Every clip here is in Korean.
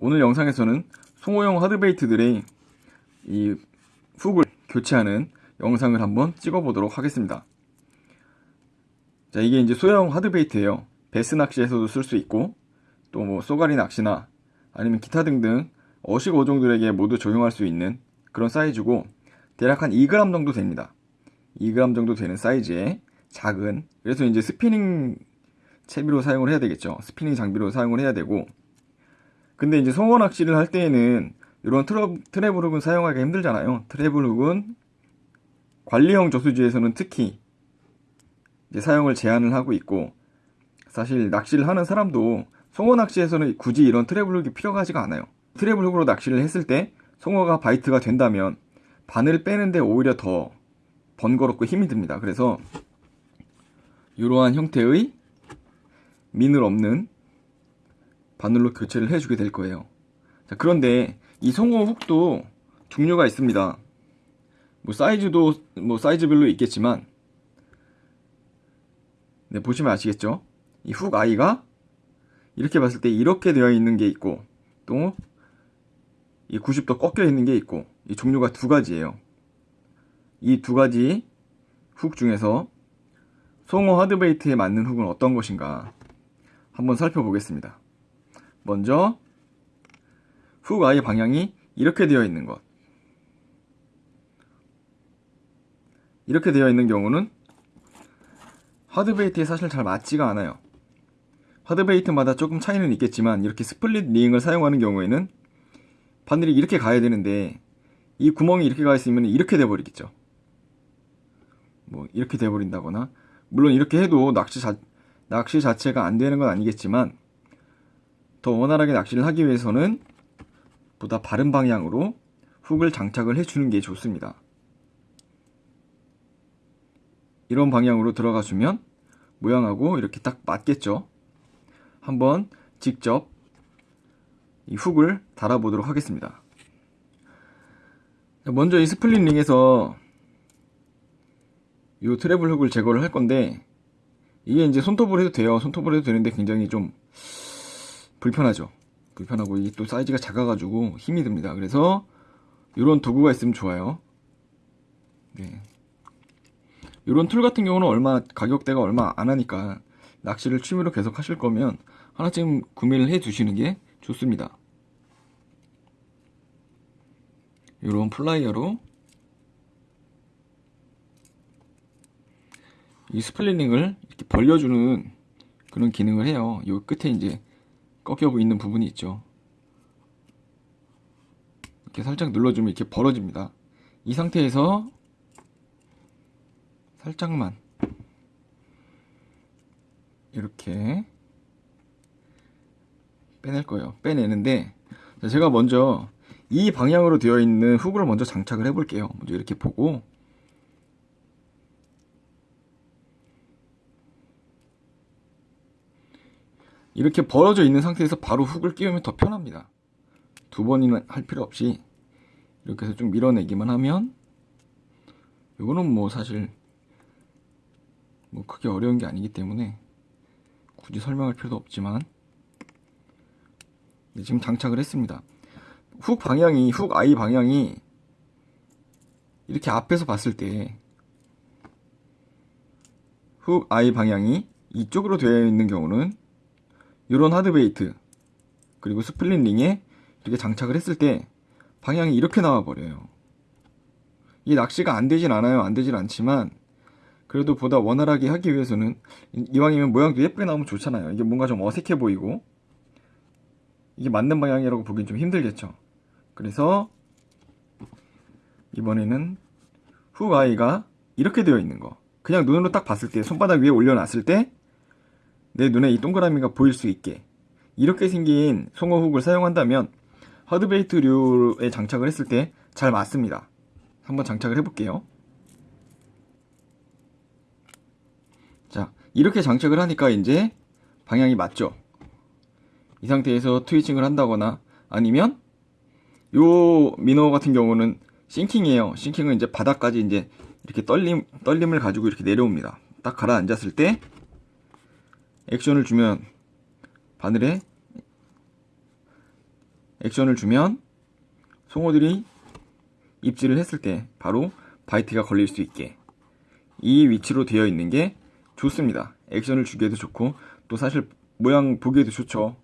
오늘 영상에서는 송어용 hard bait들의 이 hook을 교체하는 영상을 한번 찍어보도록 하겠습니다. 자, 이게 이제 소형 hard bait예요. 배스 낚시에서도 쓸 수 있고 또 뭐 쏘가리 낚시나 아니면 기타 등등 어식 어종들에게 모두 적용할 수 있는 그런 사이즈고 대략 한 2g 정도 됩니다. 2g 정도 되는 사이즈의 작은 그래서 이제 스피닝 채비로 사용을 해야 되겠죠. 스피닝 장비로 사용을 해야 되고 근데 이제 송어 낚시를 할 때에는 이런 treble hook은 사용하기가 힘들잖아요. treble hook은 관리형 저수지에서는 특히 이제 사용을 제한을 하고 있고 사실 낚시를 하는 사람도 송어 낚시에서는 굳이 이런 treble hook이 필요하지가 않아요. treble hook으로 낚시를 했을 때 송어가 bite가 된다면 바늘을 빼는데 오히려 더 번거롭고 힘이 듭니다. 그래서 이러한 형태의 민을 없는 바늘로 교체를 해주게 될 거예요. 자, 그런데 이 송어 훅도 종류가 있습니다. 뭐 사이즈도 뭐 사이즈별로 있겠지만 네, 보시면 아시겠죠? 이 훅 아이가 이렇게 봤을 때 이렇게 되어 있는 게 있고 또 이 90도 꺾여 있는 게 있고 이 종류가 두 가지예요. 이 두 가지 훅 중에서 송어 하드베이트에 맞는 훅은 어떤 것인가 한번 살펴보겠습니다. 먼저 훅 아이 방향이 이렇게 되어 있는 것 이렇게 되어 있는 경우는 하드베이트에 사실 잘 맞지가 않아요. hard bait마다 조금 차이는 있겠지만 이렇게 split ring을 사용하는 경우에는 바늘이 이렇게 가야 되는데 이 구멍이 이렇게 가 있으면 이렇게 돼버리겠죠. 뭐 이렇게 돼버린다거나 물론 이렇게 해도 낚시, 자, 낚시 자체가 안 되는 건 아니겠지만 더 원활하게 낚시를 하기 위해서는 보다 바른 방향으로 hook을 장착을 해주는 게 좋습니다. 이런 방향으로 들어가 주면 모양하고 이렇게 딱 맞겠죠. 한번 직접 이 hook을 달아보도록 하겠습니다. 먼저 이 split ring에서 이 treble hook을 제거를 할 건데 이게 이제 손톱으로 해도 돼요. 손톱으로 해도 되는데 굉장히 좀 불편하죠. 불편하고 이게 또 사이즈가 작아가지고 힘이 듭니다. 그래서 이런 도구가 있으면 좋아요. 네. 이런 tool 같은 경우는 얼마 가격대가 얼마 안 하니까 낚시를 취미로 계속 하실 거면 하나쯤 구매를 해 두시는 게 좋습니다. 이런 플라이어로 이 split ring을 이렇게 벌려주는 그런 기능을 해요. 이 끝에 이제 꺾여 있는 부분이 있죠. 이렇게 살짝 눌러주면 이렇게 벌어집니다. 이 상태에서 살짝만 이렇게 빼낼 거예요. 빼내는데 제가 먼저 이 방향으로 되어 있는 훅을 먼저 장착을 해 볼게요. 먼저 이렇게 보고 이렇게 벌어져 있는 상태에서 바로 훅을 끼우면 더 편합니다. 두 번이나 할 필요 없이 이렇게 해서 좀 밀어내기만 하면 이거는 뭐 사실 뭐 크게 어려운 게 아니기 때문에 굳이 설명할 필요도 없지만 네, 지금 장착을 했습니다. 훅 방향이 훅 아이 방향이 이렇게 앞에서 봤을 때 hook eye 방향이 이쪽으로 되어 있는 경우는 이런 hard bait 그리고 split ring에 이렇게 장착을 했을 때 방향이 이렇게 나와 버려요. 이 낚시가 안 되진 않아요. 안 되진 않지만 그래도 보다 원활하게 하기 위해서는 이왕이면 모양도 예쁘게 나오면 좋잖아요. 이게 뭔가 좀 어색해 보이고 이게 맞는 방향이라고 보긴 좀 힘들겠죠. 그래서 이번에는 훅 아이가 이렇게 되어 있는 거 그냥 눈으로 딱 봤을 때 손바닥 위에 올려놨을 때 내 눈에 이 동그라미가 보일 수 있게 이렇게 생긴 송어 훅을 사용한다면 하드베이트류에 장착을 했을 때 잘 맞습니다. 한번 장착을 해볼게요. 자 이렇게 장착을 하니까 이제 방향이 맞죠. 이 상태에서 트위칭을 한다거나 아니면 요 미너 같은 경우는 싱킹이에요. 싱킹은 이제 바닥까지 이제 이렇게 떨림, 떨림을 가지고 이렇게 내려옵니다. 딱 가라앉았을 때 액션을 주면 바늘에 액션을 주면 송어들이 입질을 했을 때 바로 바이트가 걸릴 수 있게 이 위치로 되어 있는 게 좋습니다. 액션을 주기에도 좋고 또 사실 모양 보기에도 좋죠.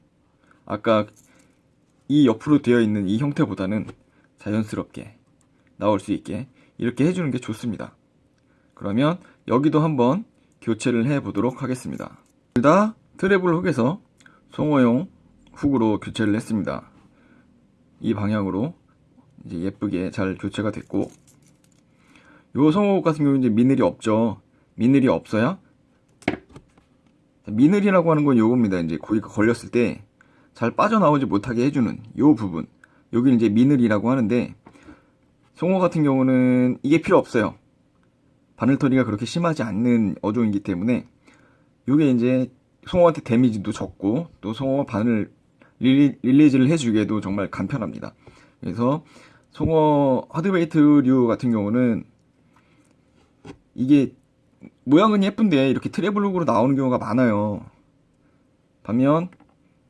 아까 이 옆으로 되어 있는 이 형태보다는 자연스럽게 나올 수 있게 이렇게 해주는 게 좋습니다. 그러면 여기도 한번 교체를 해 보도록 하겠습니다. 둘 다 트래블 훅에서 송어용 훅으로 교체를 했습니다. 이 방향으로 이제 예쁘게 잘 교체가 됐고 요 송어 같은 경우는 이제 미늘이 없죠. 미늘이 없어야 미늘이라고 하는 건 요겁니다. 이제 고기가 걸렸을 때 잘 빠져나오지 못하게 해주는 요 부분. 여기는 이제 미늘이라고 하는데 송어 같은 경우는 이게 필요 없어요. 바늘털이가 그렇게 심하지 않는 어종이기 때문에 요게 이제 송어한테 damage도 적고 또 송어 바늘 릴리, release를 해주기에도 정말 간편합니다. 그래서 송어 hard bait류 같은 경우는 이게 모양은 예쁜데 이렇게 트래블룩으로 나오는 경우가 많아요. 반면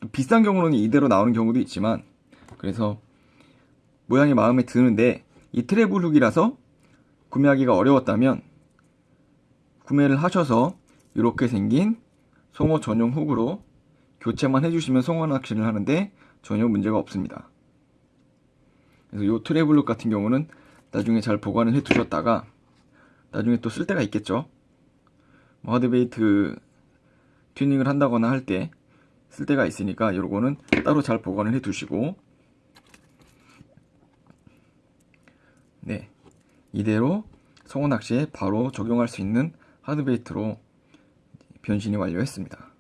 또 비싼 경우는 이대로 나오는 경우도 있지만 그래서 모양이 마음에 드는데 이 트래블룩이라서 구매하기가 어려웠다면 구매를 하셔서 이렇게 생긴 송어 전용 훅으로 교체만 해주시면 송어 낚시를 하는데 전혀 문제가 없습니다. 그래서 이 트래블룩 같은 경우는 나중에 잘 보관을 해 두셨다가 나중에 또 쓸 때가 있겠죠. 뭐 하드베이트 튜닝을 한다거나 할 때 쓸 때가 있으니까 요거는 따로 잘 보관을 해 두시고 네 이대로 송어 낚시에 바로 적용할 수 있는 하드베이트로 변신이 완료했습니다.